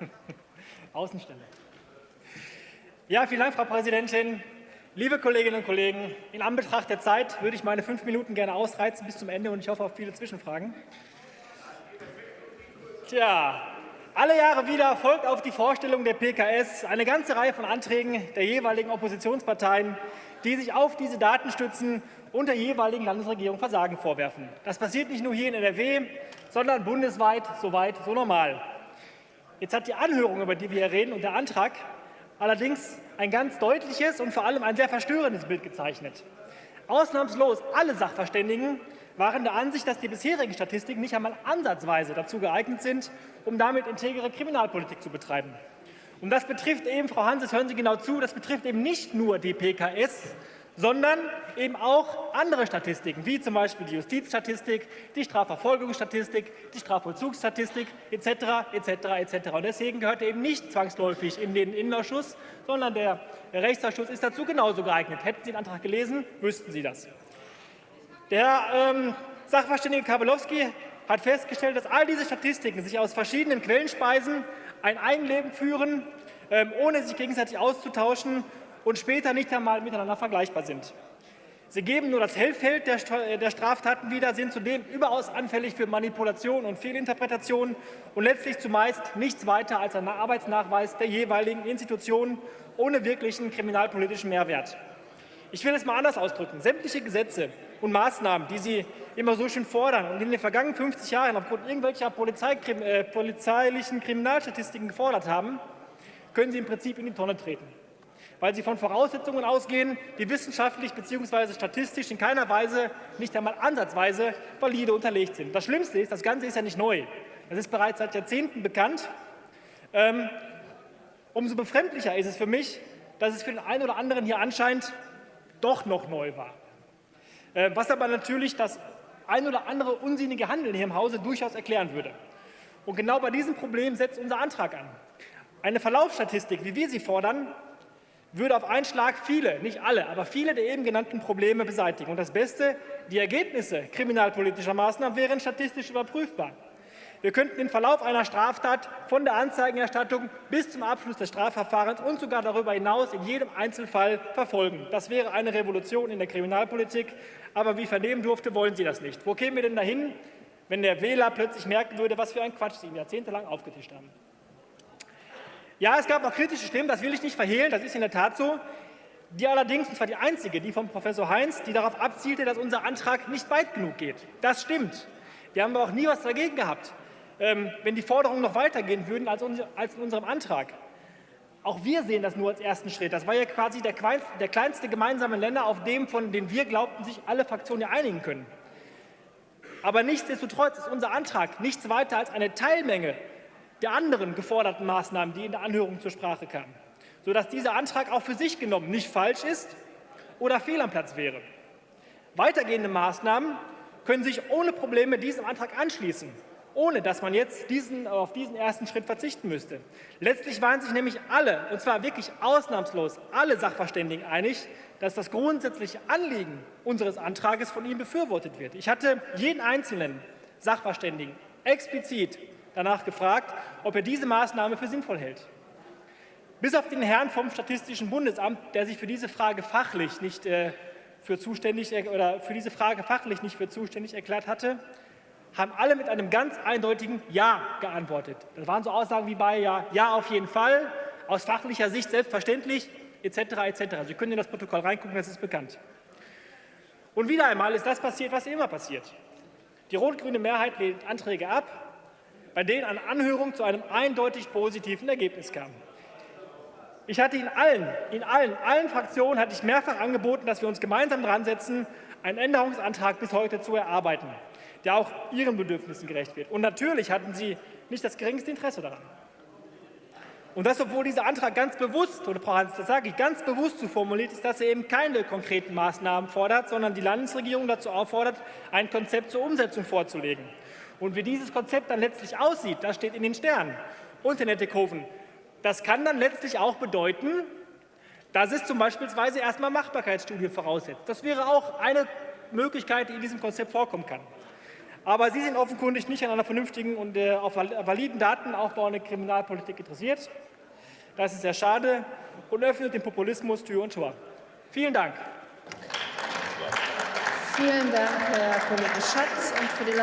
Außenstelle. Ja, vielen Dank, Frau Präsidentin. Liebe Kolleginnen und Kollegen, in Anbetracht der Zeit würde ich meine fünf Minuten gerne ausreizen bis zum Ende und ich hoffe auf viele Zwischenfragen. Tja, alle Jahre wieder folgt auf die Vorstellung der PKS eine ganze Reihe von Anträgen der jeweiligen Oppositionsparteien, die sich auf diese Daten stützen und der jeweiligen Landesregierung Versagen vorwerfen. Das passiert nicht nur hier in NRW, sondern bundesweit so weit, so normal. Jetzt hat die Anhörung, über die wir hier reden, und der Antrag allerdings ein ganz deutliches und vor allem ein sehr verstörendes Bild gezeichnet. Ausnahmslos alle Sachverständigen waren der Ansicht, dass die bisherigen Statistiken nicht einmal ansatzweise dazu geeignet sind, um damit integere Kriminalpolitik zu betreiben. Und das betrifft eben, Frau Hanses, hören Sie genau zu, das betrifft eben nicht nur die PKS, sondern eben auch andere Statistiken, wie zum Beispiel die Justizstatistik, die Strafverfolgungsstatistik, die Strafvollzugsstatistik etc. etc. etc. Und deswegen gehört er eben nicht zwangsläufig in den Innenausschuss, sondern der Rechtsausschuss ist dazu genauso geeignet. Hätten Sie den Antrag gelesen, wüssten Sie das. Der ähm, Sachverständige Kabelowski hat festgestellt, dass all diese Statistiken sich aus verschiedenen Quellen speisen, ein Eigenleben führen, ähm, ohne sich gegenseitig auszutauschen und später nicht einmal miteinander vergleichbar sind. Sie geben nur das Hellfeld der Straftaten wieder, sind zudem überaus anfällig für Manipulation und Fehlinterpretation und letztlich zumeist nichts weiter als ein Arbeitsnachweis der jeweiligen Institutionen ohne wirklichen kriminalpolitischen Mehrwert. Ich will es mal anders ausdrücken. Sämtliche Gesetze und Maßnahmen, die Sie immer so schön fordern und in den vergangenen 50 Jahren aufgrund irgendwelcher äh, polizeilichen Kriminalstatistiken gefordert haben, können Sie im Prinzip in die Tonne treten weil sie von Voraussetzungen ausgehen, die wissenschaftlich bzw. statistisch in keiner Weise, nicht einmal ansatzweise valide unterlegt sind. Das Schlimmste ist, das Ganze ist ja nicht neu. Das ist bereits seit Jahrzehnten bekannt. Ähm, umso befremdlicher ist es für mich, dass es für den einen oder anderen hier anscheinend doch noch neu war. Äh, was aber natürlich das ein oder andere unsinnige Handeln hier im Hause durchaus erklären würde. Und genau bei diesem Problem setzt unser Antrag an. Eine Verlaufsstatistik, wie wir sie fordern, würde auf einen Schlag viele, nicht alle, aber viele der eben genannten Probleme beseitigen. Und das Beste, die Ergebnisse kriminalpolitischer Maßnahmen wären statistisch überprüfbar. Wir könnten den Verlauf einer Straftat von der Anzeigenerstattung bis zum Abschluss des Strafverfahrens und sogar darüber hinaus in jedem Einzelfall verfolgen. Das wäre eine Revolution in der Kriminalpolitik. Aber wie vernehmen durfte, wollen Sie das nicht. Wo kämen wir denn dahin, wenn der Wähler plötzlich merken würde, was für ein Quatsch Sie ihm jahrzehntelang aufgetischt haben? Ja, es gab auch kritische Stimmen, das will ich nicht verhehlen, das ist in der Tat so. Die allerdings, und zwar die einzige, die von Professor Heinz, die darauf abzielte, dass unser Antrag nicht weit genug geht. Das stimmt. Wir haben aber auch nie was dagegen gehabt, ähm, wenn die Forderungen noch weitergehen würden als, in unserem Antrag. Auch wir sehen das nur als ersten Schritt. Das war ja quasi der, kleinste gemeinsame Nenner, auf dem, von dem wir glaubten, sich alle Fraktionen ja einigen können. Aber nichtsdestotrotz ist unser Antrag nichts weiter als eine Teilmenge der anderen geforderten Maßnahmen, die in der Anhörung zur Sprache kamen, sodass dieser Antrag auch für sich genommen nicht falsch ist oder fehl am Platz wäre. Weitergehende Maßnahmen können sich ohne Probleme diesem Antrag anschließen, ohne dass man jetzt diesen, auf diesen ersten Schritt verzichten müsste. Letztlich waren sich nämlich alle, und zwar wirklich ausnahmslos alle Sachverständigen einig, dass das grundsätzliche Anliegen unseres Antrages von Ihnen befürwortet wird. Ich hatte jeden einzelnen Sachverständigen explizit danach gefragt, ob er diese Maßnahme für sinnvoll hält. Bis auf den Herrn vom Statistischen Bundesamt, der sich für diese Frage fachlich nicht äh, für zuständig oder für diese Frage fachlich nicht für zuständig erklärt hatte, haben alle mit einem ganz eindeutigen Ja geantwortet. Das waren so Aussagen wie bei Ja, Ja auf jeden Fall, aus fachlicher Sicht selbstverständlich, etc. etc. Sie können in das Protokoll reingucken, das ist bekannt. Und wieder einmal ist das passiert, was immer passiert. Die rot-grüne Mehrheit lehnt Anträge ab, bei denen eine Anhörung zu einem eindeutig positiven Ergebnis kam. Ich hatte in allen, in allen, allen Fraktionen hatte ich mehrfach angeboten, dass wir uns gemeinsam dran setzen, einen Änderungsantrag bis heute zu erarbeiten, der auch Ihren Bedürfnissen gerecht wird. Und natürlich hatten Sie nicht das geringste Interesse daran. Und das, obwohl dieser Antrag ganz bewusst, oder Frau Hans, das sage ich, ganz bewusst so formuliert ist, dass er eben keine konkreten Maßnahmen fordert, sondern die Landesregierung dazu auffordert, ein Konzept zur Umsetzung vorzulegen. Und wie dieses Konzept dann letztlich aussieht, das steht in den Sternen. Und, Herr Nettekofen, das kann dann letztlich auch bedeuten, dass es zum Beispiel erstmal Machbarkeitsstudien voraussetzt. Das wäre auch eine Möglichkeit, die in diesem Konzept vorkommen kann. Aber Sie sind offenkundig nicht an einer vernünftigen und äh, auf äh, validen Datenaufbau in der Kriminalpolitik interessiert. Das ist sehr schade und öffnet dem Populismus Tür und Tor. Vielen Dank. Vielen Dank, Herr Kollege Schatz. Und für die